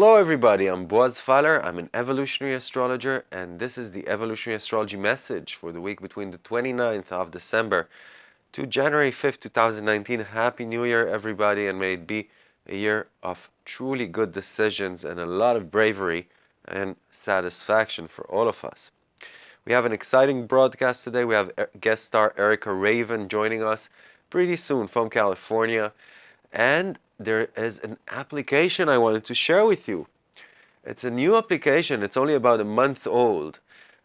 Hello everybody, I'm Boaz Fyler. I'm an evolutionary astrologer and this is the evolutionary astrology message for the week between the 29th of December to January 5th, 2019. Happy New Year everybody and may it be a year of truly good decisions and a lot of bravery and satisfaction for all of us. We have an exciting broadcast today. We have guest star Erica Raven joining us pretty soon from California and there is an application I wanted to share with you. It's a new application. It's only about a month old,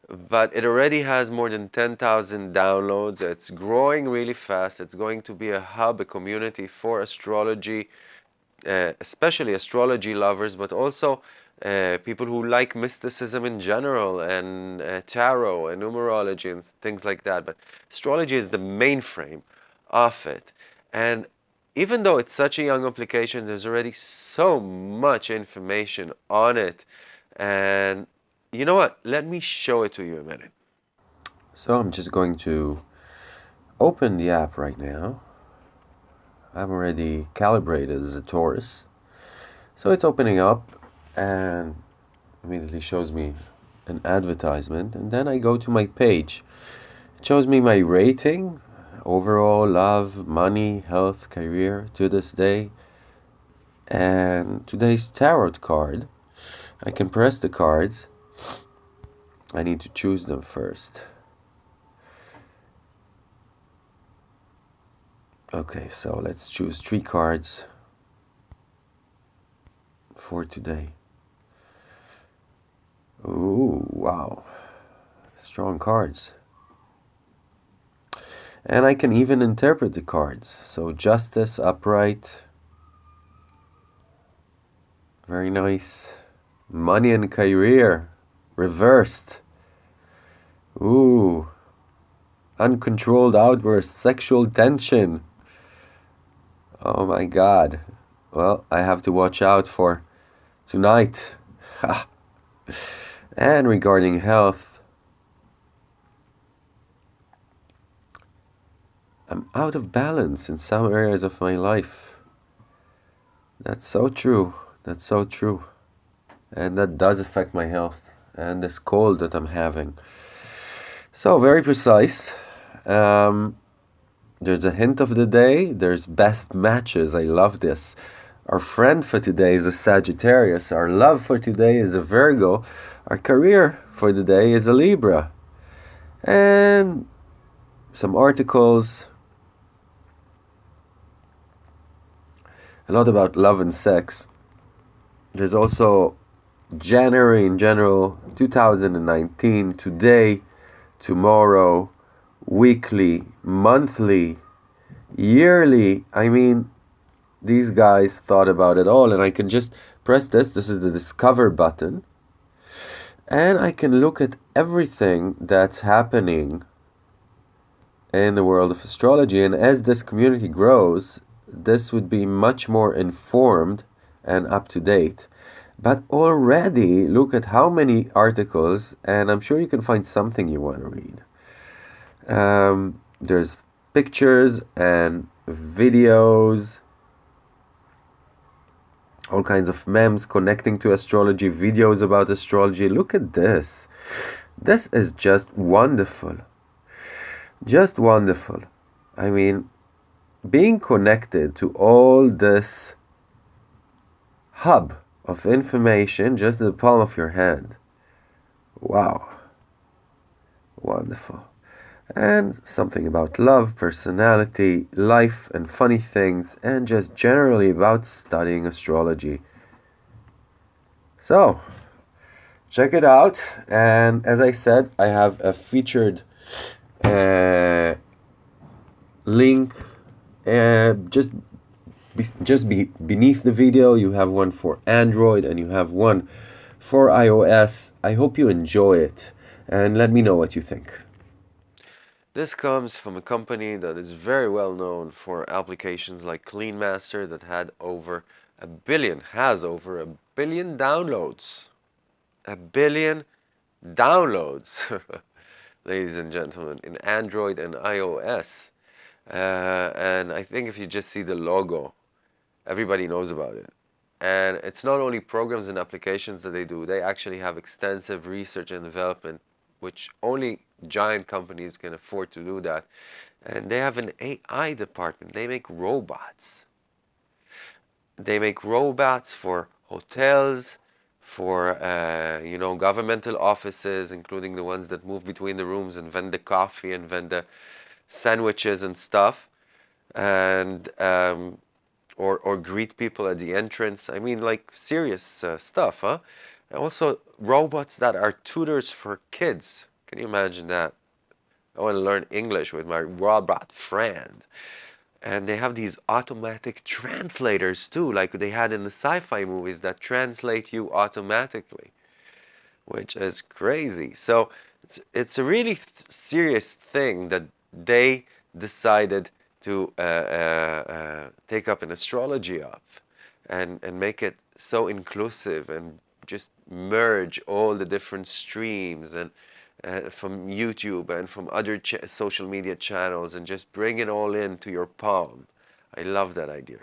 but it already has more than 10,000 downloads. It's growing really fast. It's going to be a hub, a community for astrology, uh, especially astrology lovers, but also uh, people who like mysticism in general and uh, tarot and numerology and things like that. But astrology is the mainframe of it. And even though it's such a young application, there's already so much information on it. And you know what? Let me show it to you a minute. So I'm just going to open the app right now. I'm already calibrated as a Taurus. So it's opening up and immediately shows me an advertisement. And then I go to my page. It shows me my rating, overall love, money, health, career to this day. And today's tarot card, I can press the cards. I need to choose them first. Okay, so let's choose three cards for today. Ooh, wow. Strong cards and I can even interpret the cards. So justice, upright, very nice. Money and career, reversed. Ooh, uncontrolled outburst, sexual tension. Oh my God. Well, I have to watch out for tonight. and regarding health, I'm out of balance in some areas of my life. That's so true. That's so true. And that does affect my health and this cold that I'm having. So, very precise. Um, there's a hint of the day. There's best matches. I love this. Our friend for today is a Sagittarius. Our love for today is a Virgo. Our career for the day is a Libra. And some articles a lot about love and sex. There's also January in general, 2019, today, tomorrow, weekly, monthly, yearly. I mean, these guys thought about it all, and I can just press this. This is the discover button. And I can look at everything that's happening in the world of astrology. And as this community grows, this would be much more informed and up to date. But already look at how many articles, and I'm sure you can find something you want to read. Um, there's pictures and videos, all kinds of memes connecting to astrology, videos about astrology. Look at this. This is just wonderful. Just wonderful. I mean, being connected to all this hub of information just in the palm of your hand. Wow. Wonderful. And something about love, personality, life, and funny things, and just generally about studying astrology. So, check it out. And as I said, I have a featured uh, link just be, just be beneath the video you have one for Android and you have one for iOS. I hope you enjoy it and let me know what you think. This comes from a company that is very well known for applications like CleanMaster that had over a billion, has over a billion downloads. A billion downloads, ladies and gentlemen, in Android and iOS. Uh, and I think if you just see the logo, everybody knows about it. And it's not only programs and applications that they do, they actually have extensive research and development, which only giant companies can afford to do that. And they have an AI department. They make robots. They make robots for hotels, for uh, you know governmental offices, including the ones that move between the rooms and vend the coffee and vend the sandwiches and stuff, and um, or or greet people at the entrance. I mean, like serious uh, stuff, huh? And also robots that are tutors for kids. Can you imagine that? I want to learn English with my robot friend. And they have these automatic translators too, like they had in the sci-fi movies that translate you automatically, which is crazy. So it's, it's a really th serious thing that they decided to uh, uh, uh, take up an astrology of and, and make it so inclusive and just merge all the different streams and uh, from YouTube and from other social media channels and just bring it all into your palm. I love that idea.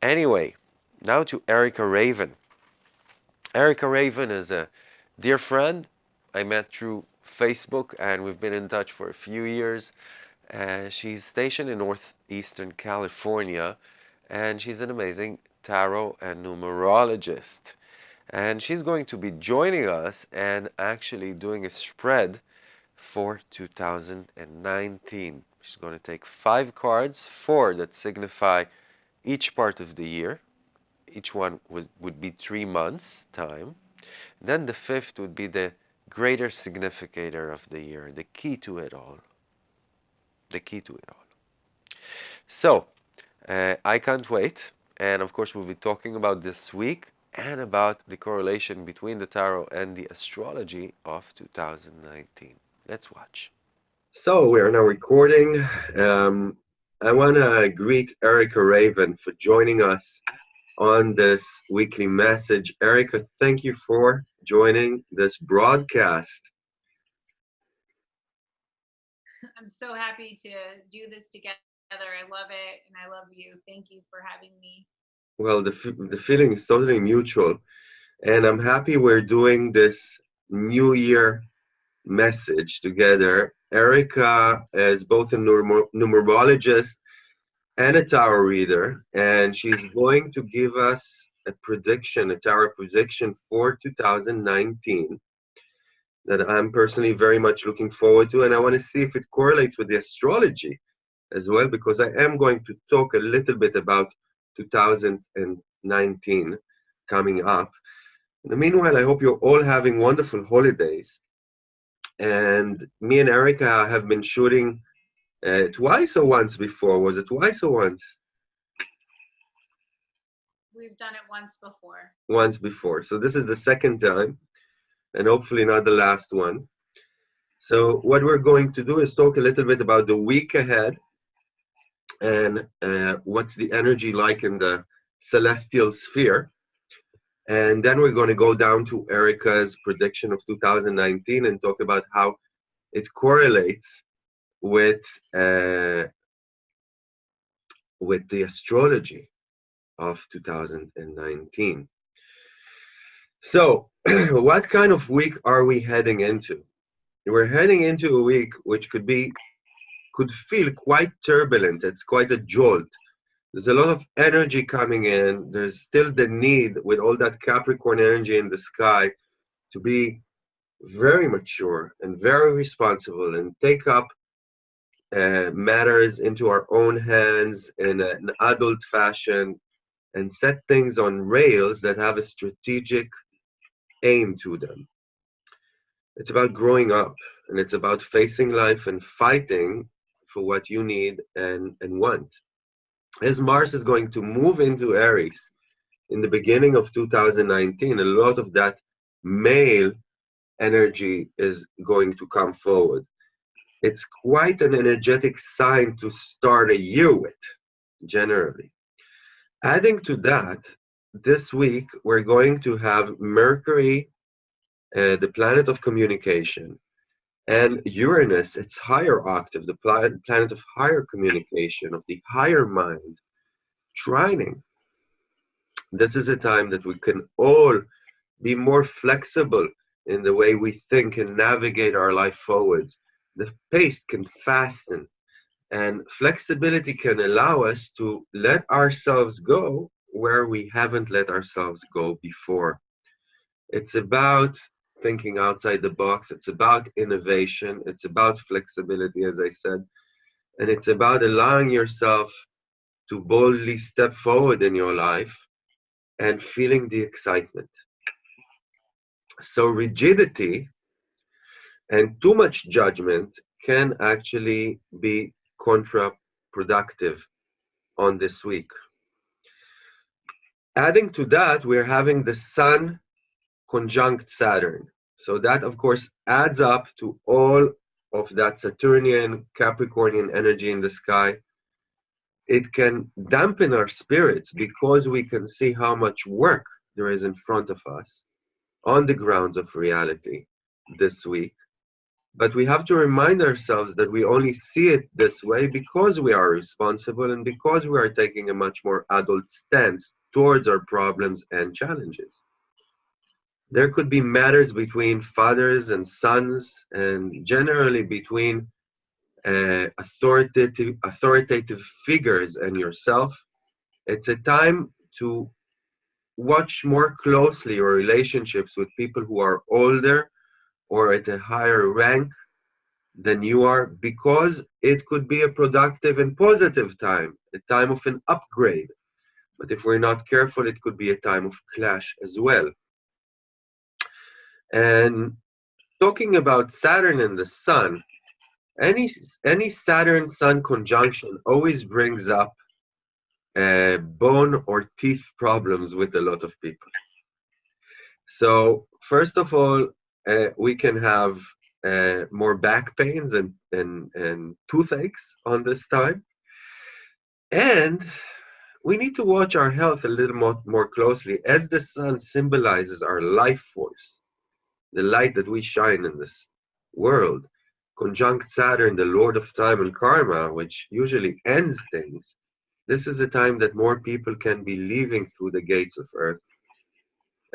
Anyway, now to Erica Raven. Erica Raven is a dear friend I met through Facebook and we've been in touch for a few years. Uh, she's stationed in Northeastern California and she's an amazing tarot and numerologist and she's going to be joining us and actually doing a spread for 2019. She's going to take five cards, four that signify each part of the year. Each one was, would be three months time. Then the fifth would be the greater significator of the year, the key to it all. The key to it all. So, uh, I can't wait. And of course, we'll be talking about this week and about the correlation between the tarot and the astrology of 2019. Let's watch. So we are now recording. Um, I want to greet Erica Raven for joining us on this weekly message. Erica, thank you for joining this broadcast. I'm so happy to do this together. I love it and I love you. Thank you for having me well, the, the feeling is totally mutual. And I'm happy we're doing this New Year message together. Erica is both a numer numerologist and a tarot reader, and she's going to give us a prediction, a tarot prediction for 2019 that I'm personally very much looking forward to, and I want to see if it correlates with the astrology as well, because I am going to talk a little bit about 2019 coming up. In the meanwhile, I hope you're all having wonderful holidays. And me and Erica have been shooting uh, twice or once before. Was it twice or once? We've done it once before. Once before. So this is the second time, and hopefully not the last one. So what we're going to do is talk a little bit about the week ahead and uh, what's the energy like in the celestial sphere. And then we're going to go down to Erica's prediction of 2019 and talk about how it correlates with uh, with the astrology of 2019. So, what kind of week are we heading into? We're heading into a week which could be could feel quite turbulent. It's quite a jolt. There's a lot of energy coming in. There's still the need with all that Capricorn energy in the sky to be very mature and very responsible and take up uh, matters into our own hands in an adult fashion and set things on rails that have a strategic aim to them. It's about growing up and it's about facing life and fighting for what you need and, and want. As Mars is going to move into Aries in the beginning of 2019, a lot of that male energy is going to come forward. It's quite an energetic sign to start a year with, generally. Adding to that, this week we're going to have Mercury, uh, the planet of communication, and Uranus, its higher octave, the planet of higher communication, of the higher mind, trining This is a time that we can all be more flexible in the way we think and navigate our life forwards. The pace can fasten, and flexibility can allow us to let ourselves go where we haven't let ourselves go before. It's about thinking outside the box, it's about innovation, it's about flexibility, as I said, and it's about allowing yourself to boldly step forward in your life and feeling the excitement. So, rigidity and too much judgment can actually be counterproductive on this week. Adding to that, we're having the Sun conjunct Saturn. So, that of course adds up to all of that Saturnian Capricornian energy in the sky it can dampen our spirits because we can see how much work there is in front of us on the grounds of reality this week. But we have to remind ourselves that we only see it this way because we are responsible and because we are taking a much more adult stance towards our problems and challenges. There could be matters between fathers and sons, and generally between uh, authoritative authoritative figures and yourself it's a time to watch more closely your relationships with people who are older or at a higher rank than you are because it could be a productive and positive time a time of an upgrade but if we're not careful it could be a time of clash as well and talking about saturn and the sun any any Saturn Sun conjunction always brings up uh, bone or teeth problems with a lot of people. So first of all, uh, we can have uh, more back pains and, and, and toothaches on this time. And we need to watch our health a little more, more closely as the sun symbolizes our life force, the light that we shine in this world conjunct Saturn, the Lord of Time and Karma, which usually ends things, this is a time that more people can be leaving through the gates of Earth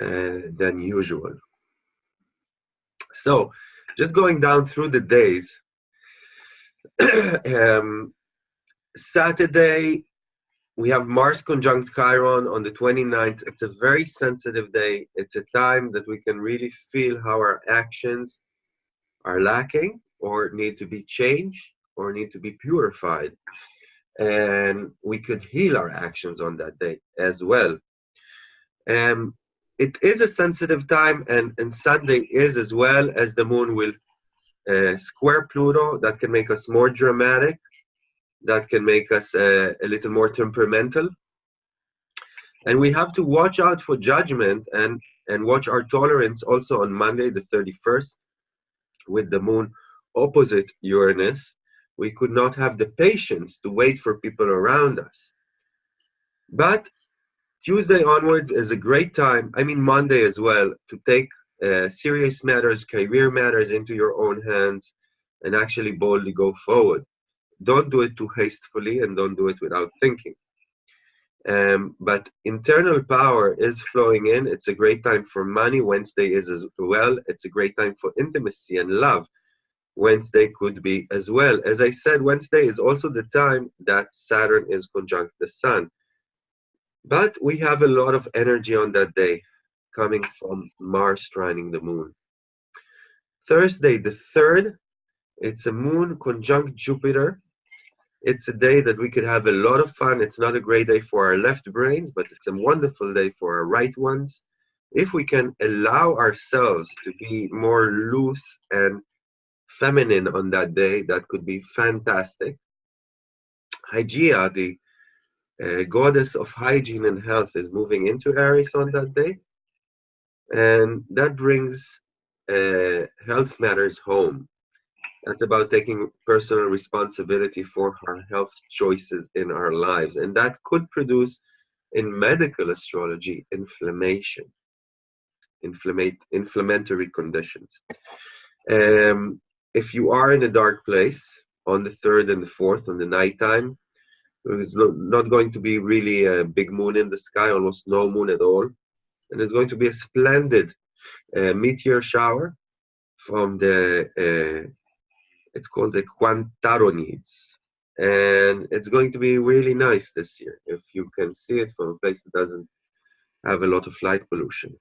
uh, than usual. So, just going down through the days, um, Saturday, we have Mars conjunct Chiron on the 29th. It's a very sensitive day. It's a time that we can really feel how our actions are lacking or need to be changed or need to be purified. And we could heal our actions on that day as well. Um, it is a sensitive time, and, and Sunday is as well as the moon will uh, square Pluto. That can make us more dramatic, that can make us uh, a little more temperamental. And we have to watch out for judgment and, and watch our tolerance also on Monday, the 31st, with the moon opposite Uranus, we could not have the patience to wait for people around us. But Tuesday onwards is a great time, I mean Monday as well, to take uh, serious matters, career matters into your own hands and actually boldly go forward. Don't do it too hastily and don't do it without thinking. Um, but internal power is flowing in. It's a great time for money. Wednesday is as well. It's a great time for intimacy and love. Wednesday could be as well. As I said, Wednesday is also the time that Saturn is conjunct the Sun. But we have a lot of energy on that day coming from Mars trining the Moon. Thursday, the 3rd, it's a Moon conjunct Jupiter. It's a day that we could have a lot of fun. It's not a great day for our left brains, but it's a wonderful day for our right ones. If we can allow ourselves to be more loose and feminine on that day, that could be fantastic. Hygeia, the uh, goddess of hygiene and health, is moving into Aries on that day. And that brings uh, health matters home. That's about taking personal responsibility for our health choices in our lives. And that could produce, in medical astrology, inflammation, inflammate, inflammatory conditions. Um, if you are in a dark place on the third and the fourth on the nighttime, There's not going to be really a big moon in the sky, almost no moon at all. And it's going to be a splendid uh, meteor shower from the, uh, it's called the Quadrantids. And it's going to be really nice this year if you can see it from a place that doesn't have a lot of light pollution.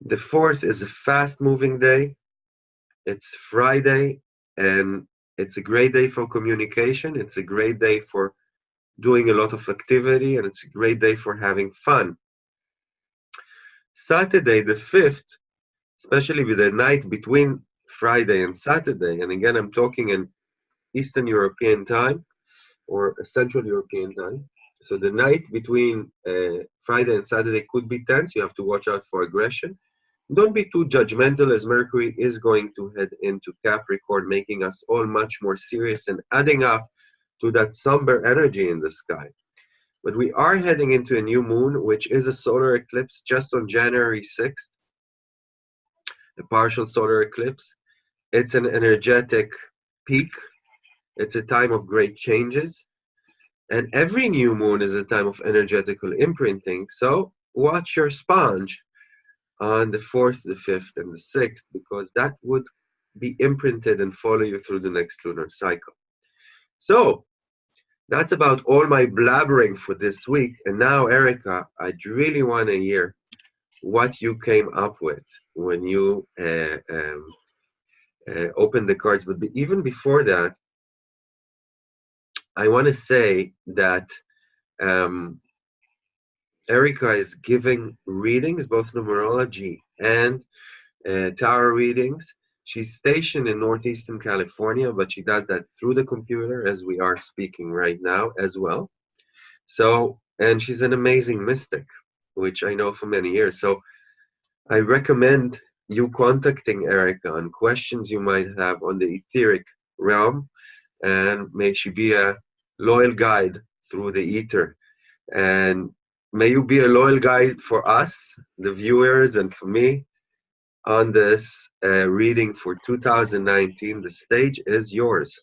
The fourth is a fast moving day. It's Friday and it's a great day for communication. It's a great day for doing a lot of activity and it's a great day for having fun. Saturday, the 5th, especially with the night between Friday and Saturday, and again, I'm talking in Eastern European time or Central European time. So the night between uh, Friday and Saturday could be tense. You have to watch out for aggression. Don't be too judgmental as Mercury is going to head into Capricorn, making us all much more serious and adding up to that somber energy in the sky. But we are heading into a new moon, which is a solar eclipse just on January 6th, a partial solar eclipse. It's an energetic peak. It's a time of great changes. And every new moon is a time of energetical imprinting. So watch your sponge on the 4th, the 5th, and the 6th, because that would be imprinted and follow you through the next lunar cycle. So that's about all my blabbering for this week. And now, Erica, I'd really want to hear what you came up with when you uh, um, uh, opened the cards. But even before that, I want to say that um, Erica is giving readings, both numerology and uh, tarot readings. She's stationed in Northeastern California, but she does that through the computer as we are speaking right now as well. So, and she's an amazing mystic, which I know for many years. So, I recommend you contacting Erica on questions you might have on the etheric realm, and may she be a loyal guide through the ether. And may you be a loyal guide for us, the viewers, and for me on this uh, reading for 2019. The stage is yours.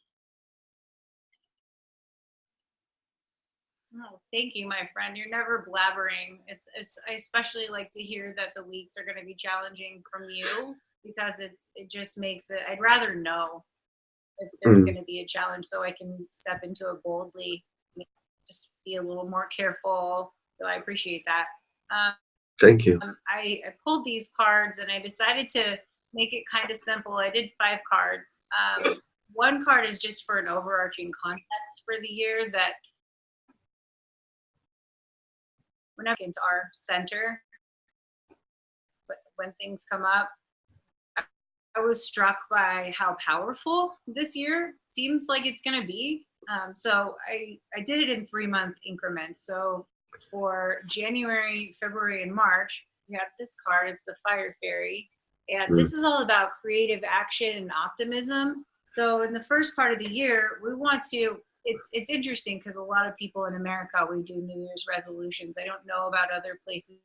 Oh, thank you, my friend. You're never blabbering. It's, it's I especially like to hear that the weeks are going to be challenging from you because it's it just makes it. I'd rather know if there's Mm. going to be a challenge so I can step into it boldly. Just be a little more careful. So I appreciate that. Um, Thank you. um, I, I pulled these cards and I decided to make it kind of simple. I did five cards. Um, one card is just for an overarching context for the year that whenever into our center, but when things come up, I, I was struck by how powerful this year seems like it's going to be. Um, so I, I did it in three month increments. So for January, February, and March, you have this card. It's the Fire Fairy. And Mm. this is all about creative action and optimism. So in the first part of the year, we want to, it's, it's interesting because a lot of people in America, we do New Year's resolutions. I don't know about other places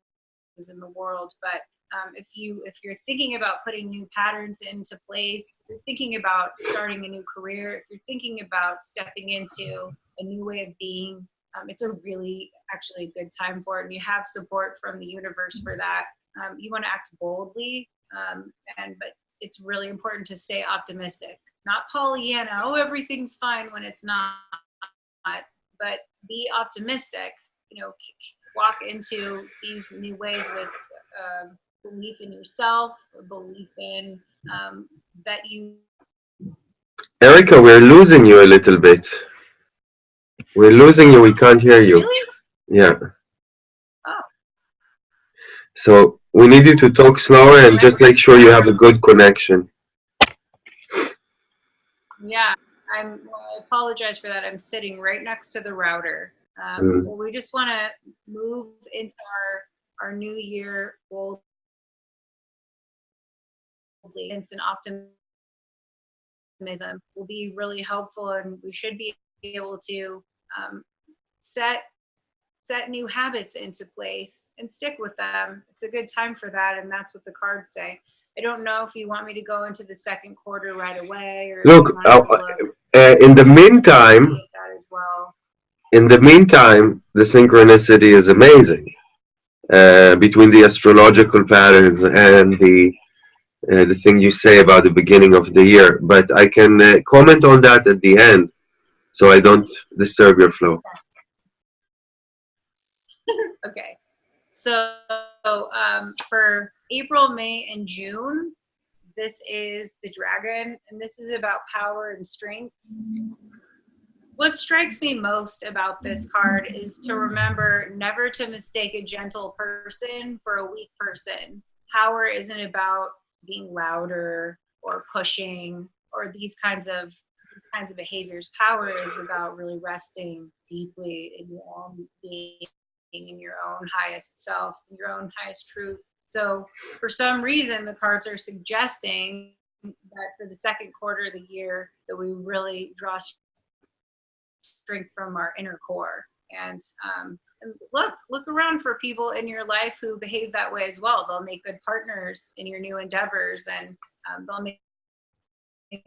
in the world, but um, if you if you're thinking about putting new patterns into place, if you're thinking about starting a new career, if you're thinking about stepping into a new way of being, um, it's a really actually good time for it. And you have support from the universe for that. Um, you want to act boldly, um, and but it's really important to stay optimistic, not Pollyanna. Oh, everything's fine when it's not. But be optimistic. You know, walk into these new ways with. Um, belief in yourself, belief in um, that you. Erica, we're losing you a little bit. We're losing you. We can't hear you. Really? Yeah. Oh. So we need you to talk slower and just make sure you have a good connection. Yeah, I'm. Well, I apologize for that. I'm sitting right next to the router. Um, Mm. Well, we just want to move into our our new year boldly. It's an optimism will be really helpful, and we should be able to um, set set new habits into place and stick with them. It's a good time for that, and that's what the cards say. I don't know if you want me to go into the second quarter right away, or Look, uh, look Uh, in the meantime, that as well. in the meantime, the synchronicity is amazing uh, between the astrological patterns and the uh, the thing you say about the beginning of the year. But I can uh, comment on that at the end, so I don't disturb your flow. Okay. So um, for April, May, and June, this is the dragon, and this is about power and strength. What strikes me most about this card is to remember never to mistake a gentle person for a weak person. Power isn't about being louder or pushing or these kinds of these kinds of behaviors. Power is about really resting deeply in your own being, in your own highest self, your own highest truth. So for some reason, the cards are suggesting that for the second quarter of the year that we really draw strength from our inner core. And, um, and look, look around for people in your life who behave that way as well. They'll make good partners in your new endeavors and um, they'll make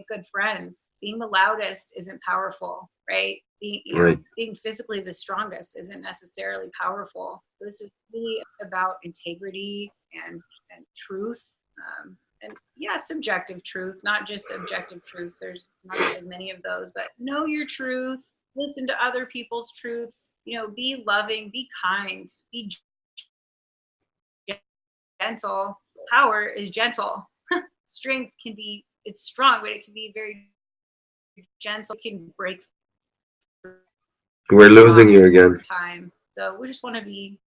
good friends. Being the loudest isn't powerful, right? Being, you know, Right. being physically the strongest isn't necessarily powerful. This is really about integrity and, and truth. Um, and yeah, subjective truth, not just objective truth. There's not as many of those, but know your truth, listen to other people's truths, you know, be loving, be kind, be gentle. Power is gentle. Strength can be, it's strong, but it can be very gentle, it can break We're losing you again. time. So we just want to be,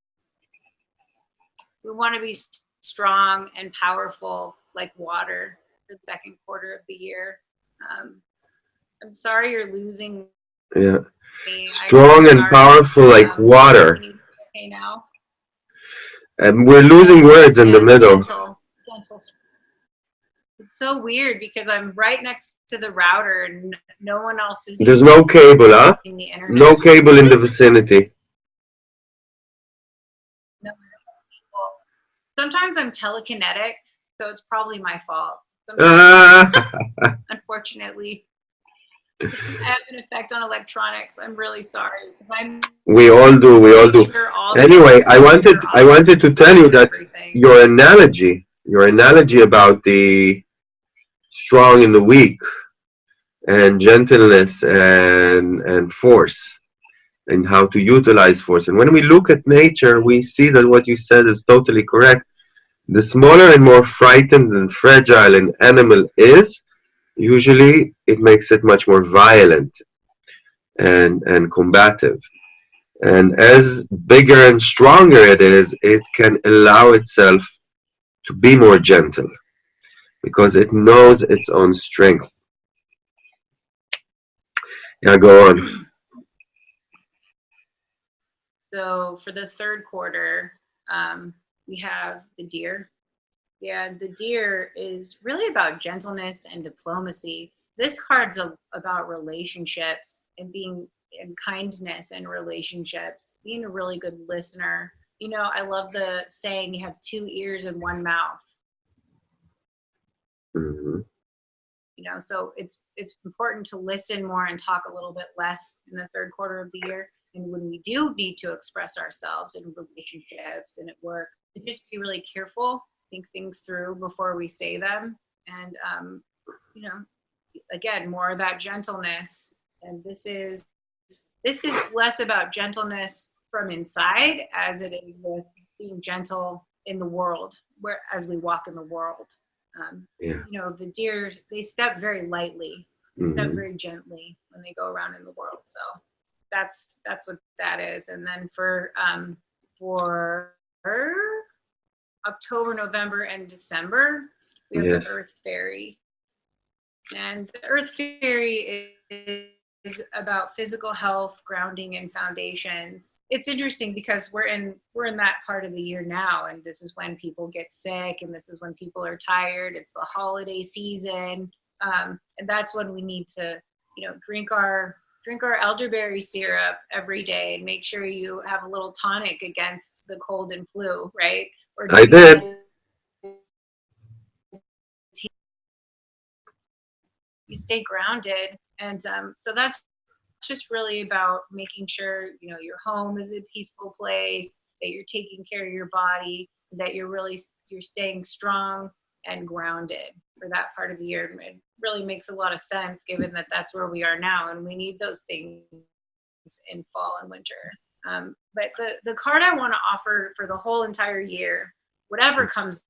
we want to be strong and powerful like water for the second quarter of the year. Um, I'm sorry you're losing Yeah, me. Strong and powerful like Um, water. Okay, now. And we're losing words in the middle. Gentle, gentle. It's so weird because I'm right next to the router and no one else is There's no cable, huh? the. No cable in the vicinity. Well, Sometimes I'm telekinetic, so it's probably my fault. Unfortunately, I have an effect on electronics. I'm really sorry. I'm we all do, we all do. sure all Anyway, I wanted, I wanted to tell you that everything. your analogy, your analogy about the strong and the weak and gentleness and, and force and how to utilize force. And when we look at nature, we see that what you said is totally correct. The smaller and more frightened and fragile an animal is, usually it makes it much more violent and, and combative. And as bigger and stronger it is, it can allow itself to be more gentle because it knows its own strength. Yeah, go on. So for the third quarter, um, we have the deer. Yeah, the deer is really about gentleness and diplomacy. This card's a, about relationships and being and kindness and relationships, being a really good listener. You know, I love the saying you have two ears and one mouth. Mhm. you know so it's it's important to listen more and talk a little bit less in the third quarter of the year. And when we do need to express ourselves in relationships and at work just be really careful think things through before we say them. And um, you know again more about gentleness. And this is this is less about gentleness from inside as it is with being gentle in the world where as we walk in the world um, Yeah. you know the deer they step very lightly they step Mhm. very gently when they go around in the world so that's that's what that is and then for um for october november and december we have Yes. the earth fairy and the earth fairy is, about physical health grounding and foundations. It's interesting because we're in we're in that part of the year now and this is when people get sick and this is when people are tired. It's the holiday season. Um, and that's when we need to you know drink our drink our elderberry syrup every day and make sure you have a little tonic against the cold and flu right? Or I did. you stay grounded and um, so that's just really about making sure you know your home is a peaceful place, that you're taking care of your body, that you're really you're staying strong and grounded for that part of the year. It really makes a lot of sense given that that's where we are now, and we need those things in fall and winter. Um, but the the card I want to offer for the whole entire year, whatever comes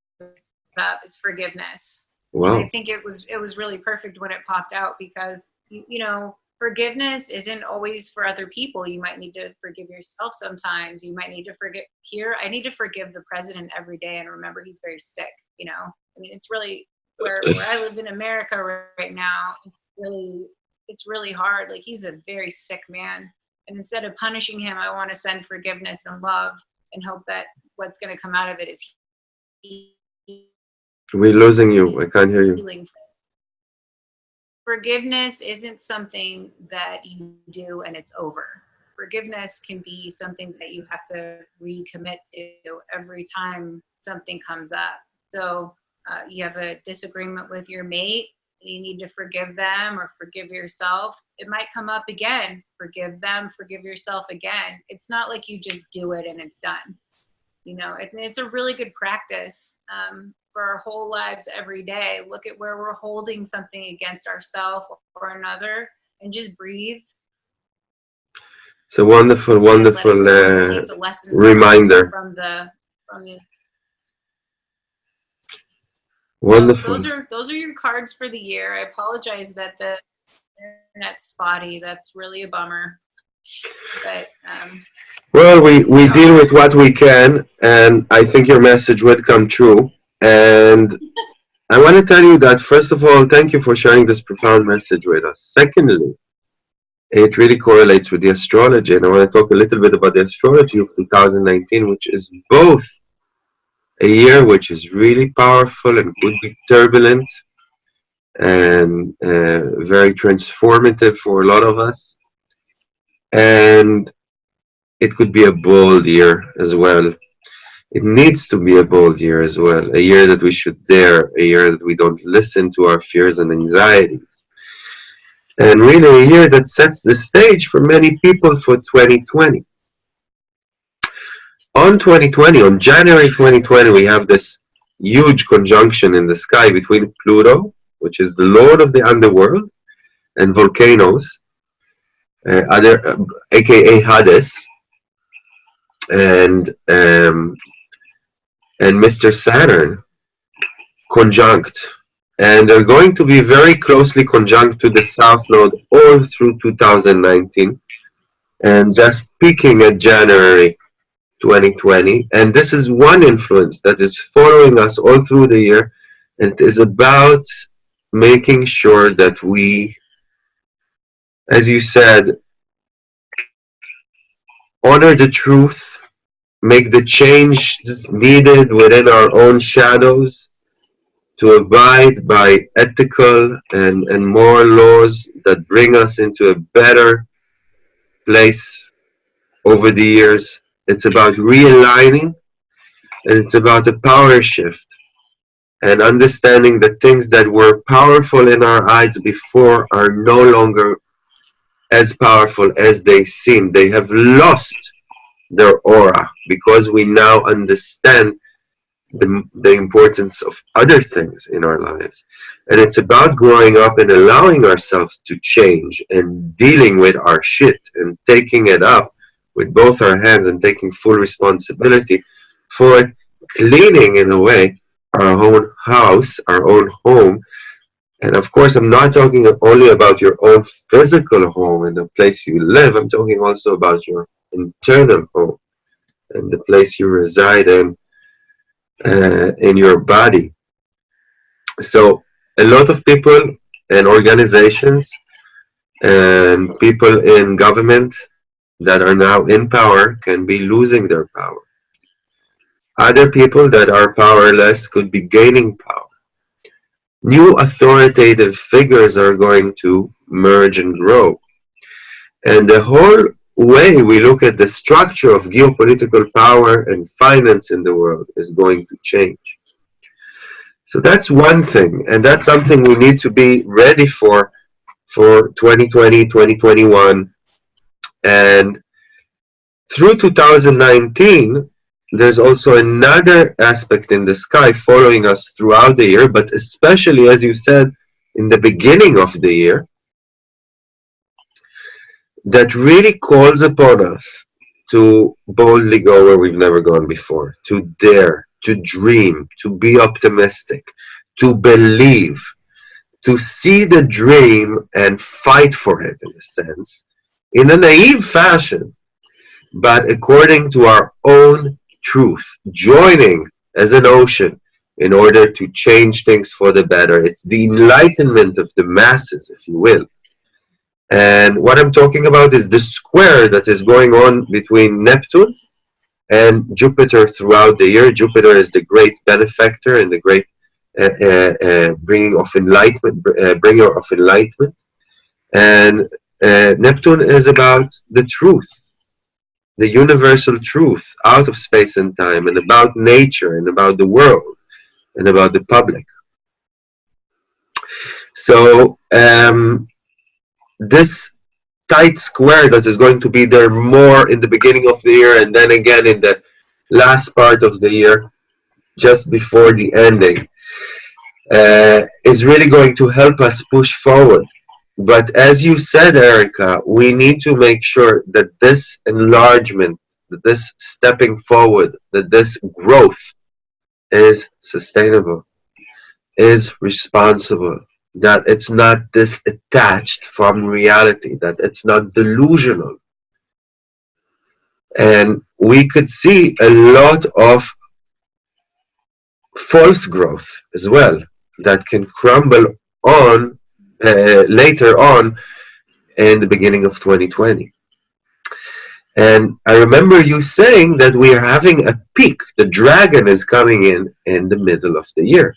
up, is forgiveness. Wow. I think it was it was really perfect when it popped out because you, you know forgiveness isn't always for other people. You might need to forgive yourself sometimes. You might need to forgive here. I need to forgive the president every day and remember he's very sick. You know, I mean, it's really where where I live in America right now. It's really it's really hard. Like he's a very sick man, and instead of punishing him, I want to send forgiveness and love and hope that what's going to come out of it is We're losing you. I can't hear you. Forgiveness isn't something that you do and it's over. Forgiveness can be something that you have to recommit to every time something comes up. So uh, you have a disagreement with your mate, you need to forgive them or forgive yourself. It might come up again. Forgive them, forgive yourself again. It's not like you just do it and it's done. You know, it, it's a really good practice. Um, for our whole lives every day. Look at where we're holding something against ourselves or another and just breathe. It's a wonderful, and let it wonderful uh, take the lessons reminder. from the from the Wonderful. those are those are your cards for the year. I apologize that the internet's spotty. That's really a bummer. But um, Well, we, we deal with what we can, and I think your message would come true. And I want to tell you that, first of all, thank you for sharing this profound message with us. Secondly, it really correlates with the astrology, and I want to talk a little bit about the astrology of 2019, which is both a year which is really powerful and could be turbulent and uh, very transformative for a lot of us. And it could be a bold year as well. It needs to be a bold year as well, a year that we should dare, a year that we don't listen to our fears and anxieties. And really a year that sets the stage for many people for 2020. On 2020, on January 2020, we have this huge conjunction in the sky between Pluto, which is the lord of the underworld, and volcanoes, uh, other, uh, aka Hades, and um, and Mr. Saturn conjunct, and they're going to be very closely conjunct to the South Node all through 2019, and just peaking at January 2020. And this is one influence that is following us all through the year, and is about making sure that we, as you said, honor the truth, make the changes needed within our own shadows to abide by ethical and, and moral laws that bring us into a better place over the years. It's about realigning and it's about a power shift and understanding that things that were powerful in our eyes before are no longer as powerful as they seem. They have lost their aura because we now understand the, the importance of other things in our lives. And it's about growing up and allowing ourselves to change and dealing with our shit and taking it up with both our hands and taking full responsibility for it, cleaning in a way our own house, our own home, and of course, I'm not talking only about your own physical home and the place you live. I'm talking also about your internal home and the place you reside in, uh, in your body. So a lot of people and organizations and people in government that are now in power can be losing their power. Other people that are powerless could be gaining power new authoritative figures are going to merge and grow. And the whole way we look at the structure of geopolitical power and finance in the world is going to change. So that's one thing, and that's something we need to be ready for for 2020, 2021, And through 2019, there's also another aspect in the sky following us throughout the year, but especially, as you said, in the beginning of the year, that really calls upon us to boldly go where we've never gone before, to dare, to dream, to be optimistic, to believe, to see the dream and fight for it in a sense, in a naive fashion, but according to our own truth, joining as an ocean in order to change things for the better. It's the enlightenment of the masses, if you will. And what I'm talking about is the square that is going on between Neptune and Jupiter throughout the year. Jupiter is the great benefactor and the great uh, uh, uh, bringing of enlightenment, uh, bringer of enlightenment. And uh, Neptune is about the truth, the universal truth out of space and time, and about nature, and about the world, and about the public. So um, this tight square that is going to be there more in the beginning of the year and then again in the last part of the year just before the ending uh, is really going to help us push forward. But as you said Erica we need to make sure that this enlargement that this stepping forward that this growth is sustainable is responsible that it's not detached from reality, that it's not delusional. And we could see a lot of false growth as well that can crumble on uh, later on in the beginning of 2020. And I remember you saying that we are having a peak. The dragon is coming in in the middle of the year.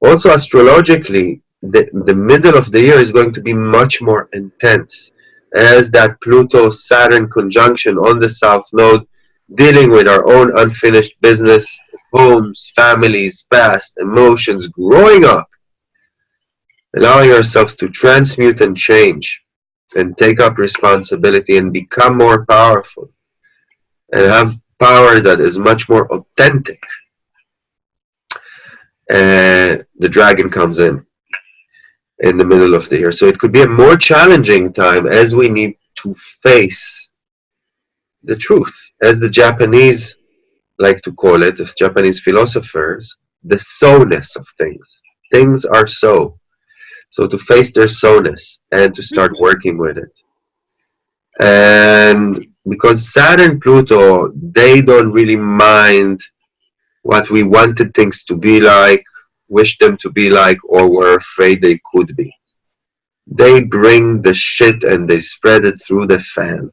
Also, astrologically, the, the middle of the year is going to be much more intense as that Pluto Saturn conjunction on the South Node dealing with our own unfinished business, homes, families, past, emotions, growing up, allowing ourselves to transmute and change and take up responsibility and become more powerful and have power that is much more authentic. And the dragon comes in in the middle of the year. So it could be a more challenging time as we need to face the truth. As the Japanese like to call it, if Japanese philosophers, the so-ness of things. Things are so. So to face their so-ness and to start mm-hmm. working with it. And because Saturn Pluto, they don't really mind what we wanted things to be like wish them to be like or were afraid they could be. They bring the shit and they spread it through the fan.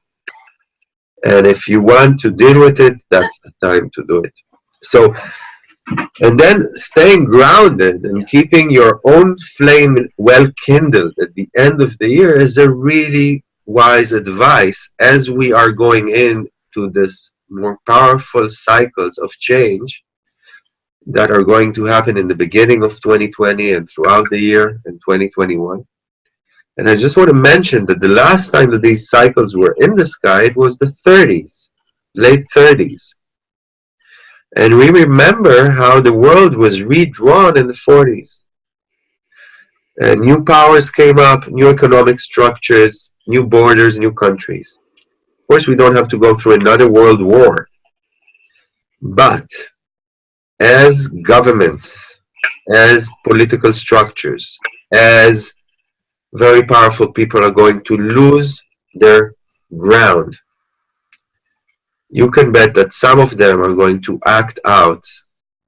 And if you want to deal with it, that's the time to do it. So, and then staying grounded and keeping your own flame well kindled at the end of the year is a really wise advice as we are going into this more powerful cycles of change that are going to happen in the beginning of 2020 and throughout the year in 2021. And I just want to mention that the last time that these cycles were in the sky, it was the 30s, late 30s. And we remember how the world was redrawn in the 40s. And new powers came up, new economic structures, new borders, new countries. Of course, we don't have to go through another world war. But as governments, as political structures, as very powerful people are going to lose their ground. You can bet that some of them are going to act out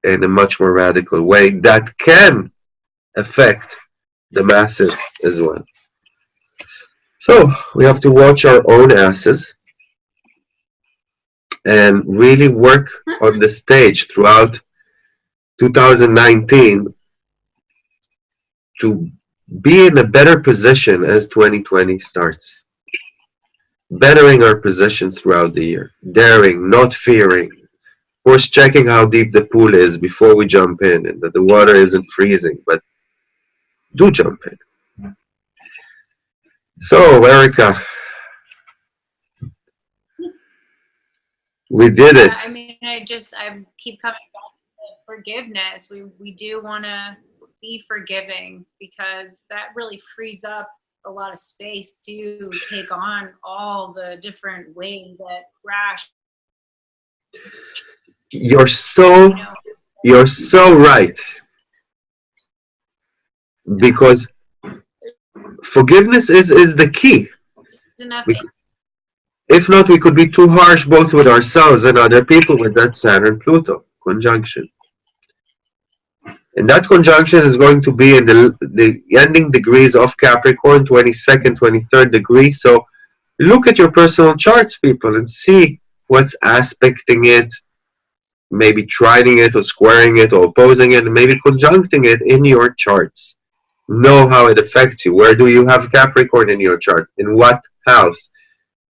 in a much more radical way that can affect the masses as well. So we have to watch our own asses and really work on the stage throughout 2019 to be in a better position as 2020 starts. Bettering our position throughout the year. Daring, not fearing. Course, checking how deep the pool is before we jump in and that the water isn't freezing, but do jump in. So, Erica, We did it. I mean, I just I keep coming back forgiveness. We we do want to be forgiving because that really frees up a lot of space to take on all the different ways that crash. You're so You know, you're so right. Because forgiveness is is the key. We- If not, we could be too harsh both with ourselves and other people with that Saturn Pluto conjunction. And that conjunction is going to be in the, the ending degrees of Capricorn, 22nd, 23rd degree. So look at your personal charts, people, and see what's aspecting it, maybe trining it or squaring it or opposing it, and maybe conjuncting it in your charts. Know how it affects you. Where do you have Capricorn in your chart? In what house?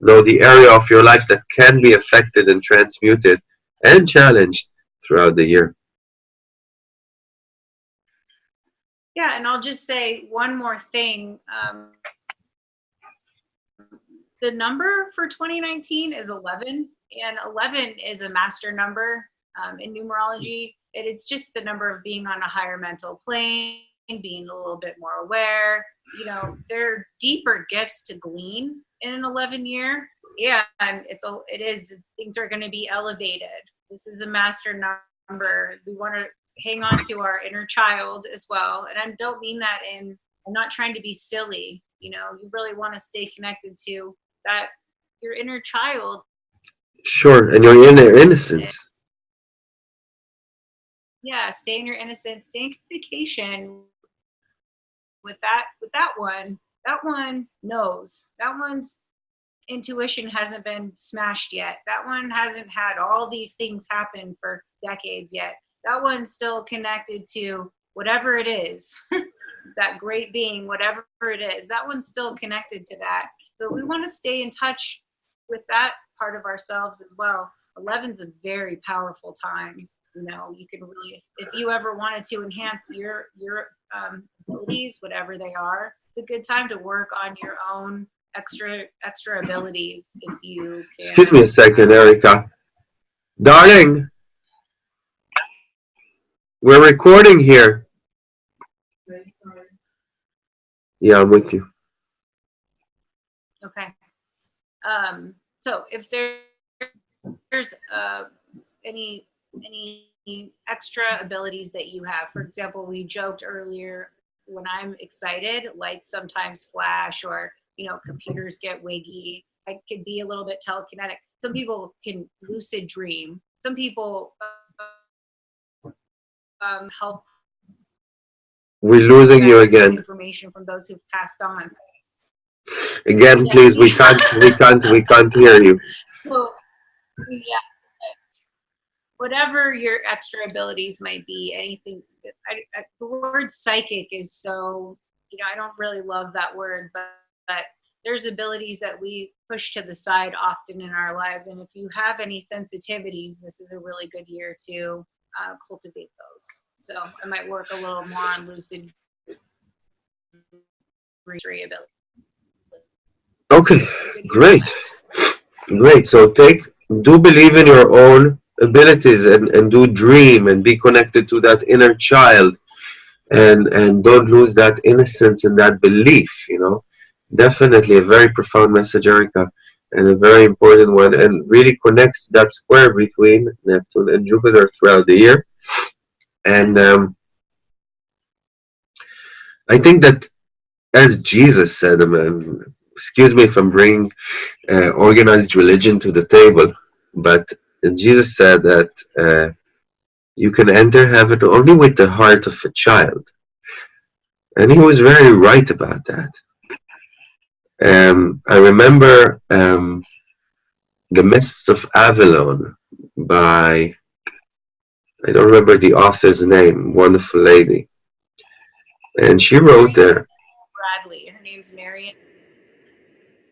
Know the area of your life that can be affected and transmuted and challenged throughout the year. Yeah, and I'll just say one more thing. Um, the number for 2019 is 11, and 11 is a master number um, in numerology. And it's just the number of being on a higher mental plane, being a little bit more aware. You know, there are deeper gifts to glean in an 11 year. Yeah, and it's a, it is things are going to be elevated. This is a master number. We want to hang on to our inner child as well. And I don't mean that in, I'm not trying to be silly. You know, you really want to stay connected to that, your inner child. Sure, and your inner innocence. Yeah, stay in your innocence, stay in communication with that, with that one. That one knows. That one's intuition hasn't been smashed yet. That one hasn't had all these things happen for decades yet. That one's still connected to whatever it is, that great being, whatever it is. That one's still connected to that. But we want to stay in touch with that part of ourselves as well. 11's a very powerful time. You know, you can really, if you ever wanted to enhance your your um, abilities, whatever they are, it's a good time to work on your own extra extra abilities if you can. Excuse me a second, Erica. Darling, we're recording here. Yeah, I'm with you. Okay. Um, so if there, there's uh, any any extra abilities that you have, for example, we joked earlier when I'm excited, lights sometimes flash, or you know, computers get wiggy. I could be a little bit telekinetic. Some people can lucid dream. Some people uh, um, help We're losing you again. Information from those who've passed on. Again, please, we can't, we can't, we can't hear you. So, yeah, whatever your extra abilities might be, anything. I, I, the word psychic is so, you know, I don't really love that word, but, but there's abilities that we push to the side often in our lives. And if you have any sensitivities, this is a really good year to uh, cultivate those. So I might work a little more on lucid ability. Okay, great. Great. So take, do believe in your own abilities and, and do dream and be connected to that inner child and and don't lose that innocence and that belief, you know. Definitely a very profound message, Erica, and a very important one, and really connects that square between Neptune and Jupiter throughout the year. And um, I think that, as Jesus said, um, excuse me if I'm bringing uh, organized religion to the table, but Jesus said that uh, you can enter heaven only with the heart of a child. And he was very right about that. Um, I remember um, The Mists of Avalon by, I don't remember the author's name, wonderful lady. And she wrote there, Bradley, her name's Marion.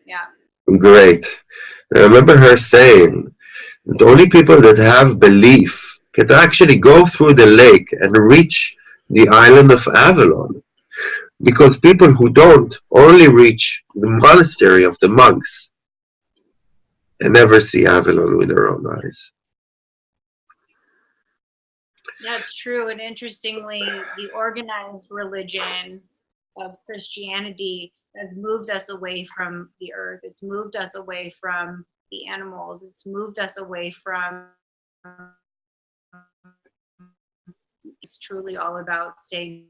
Yeah. great. I remember her saying, the only people that have belief can actually go through the lake and reach the island of Avalon. Because people who don't only reach the monastery of the monks. and never see Avalon with their own eyes. That's true. And interestingly, the organized religion of Christianity has moved us away from the earth. It's moved us away from the animals. It's moved us away from. It's truly all about staying.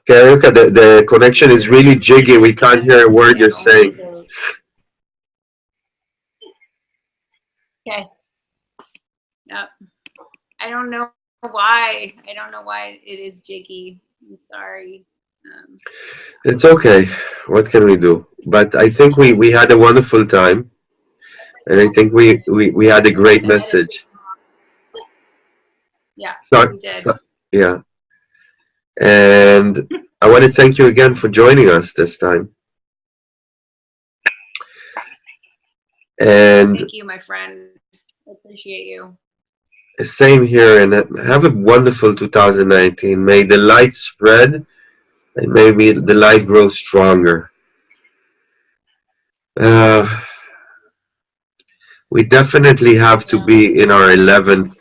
Okay, Erica, the, the connection is really jiggy. We can't hear a word you're saying. Okay. Yep. I don't know why. I don't know why it is jiggy. I'm sorry. Um, It's okay. What can we do? But I think we, we had a wonderful time. And I think we, we, we had a great message. Yeah, So, we did. so- yeah. And I want to thank you again for joining us this time. And Thank you, my friend. I appreciate you. same here and have a wonderful 2019 may the light spread and maybe the light grow stronger uh, we definitely have to be in our 11th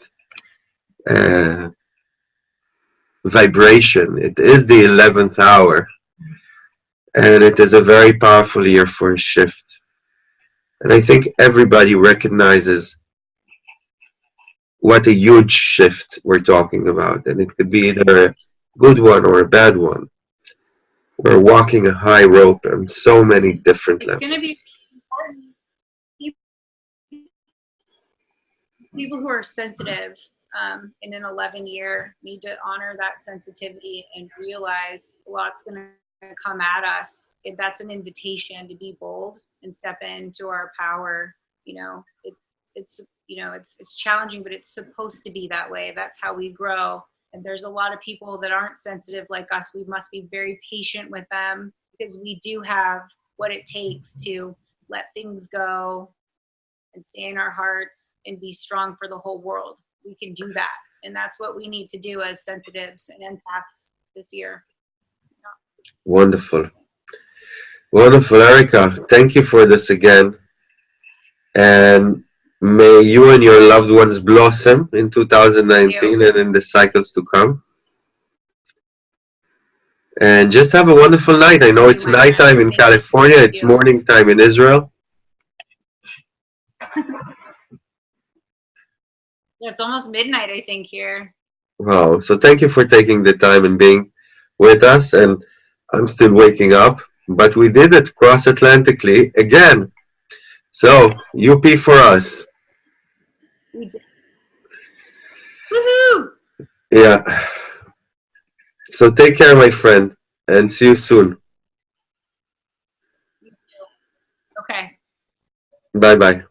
uh, vibration it is the 11th hour and it is a very powerful year for a shift and i think everybody recognizes what a huge shift we're talking about. And it could be either a good one or a bad one. We're walking a high rope on so many different levels. going to be important. People who are sensitive um, in an 11 year need to honor that sensitivity and realize a lot's going to come at us. If that's an invitation to be bold and step into our power. You know, it, it's you know it's it's challenging, but it's supposed to be that way. That's how we grow. And there's a lot of people that aren't sensitive like us. We must be very patient with them because we do have what it takes to let things go and stay in our hearts and be strong for the whole world. We can do that. And that's what we need to do as sensitives and empaths this year. Wonderful. Wonderful, Erica. Thank you for this again. And may you and your loved ones blossom in 2019 and in the cycles to come. And just have a wonderful night. I know it's Thank you, my nighttime in friend. Thank you. California, it's morning time in Israel. Yeah, it's almost midnight, I think, here. Wow. So thank you for taking the time and being with us. And I'm still waking up, but we did it cross Atlantically again. So UP for us. Woohoo! Yeah. So take care, my friend, and see you soon. You too. Okay. Bye bye.